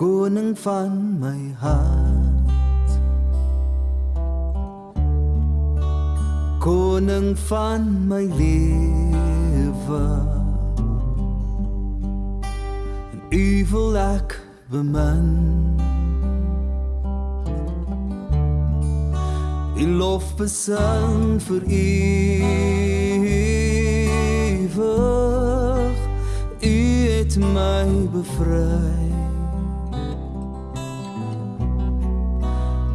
koning van my hart koning van my lewe. En u wil ek bemin. In lof besang vir ewig u het my bevry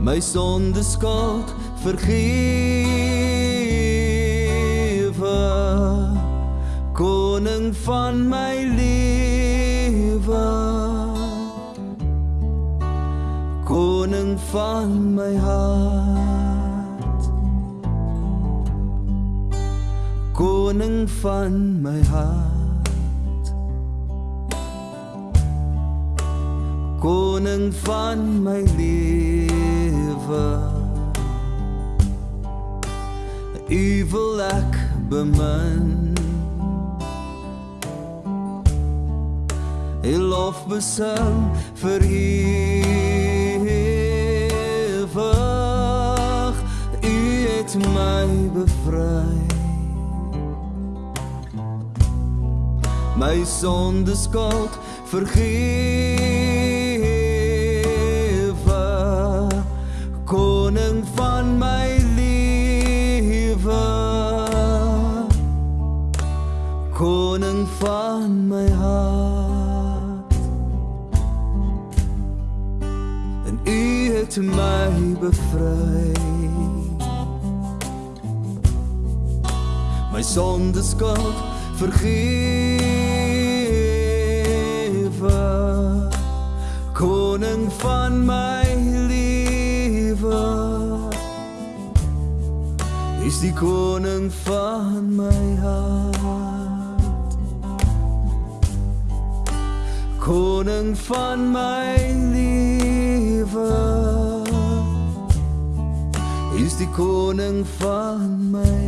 my sonde skuld vergewe. Koning van my lewe. Koning van my hart. Koning van my hart. Koning van my lewe u wil ek bemin Hy lof besing vir ewig U het my bevry My sonde skuld vergewe my hart. En u het my bevry My sonde skuld vergewe Koning van my lewe Is die koning van my hart Koning van my lewe. Is die koning van my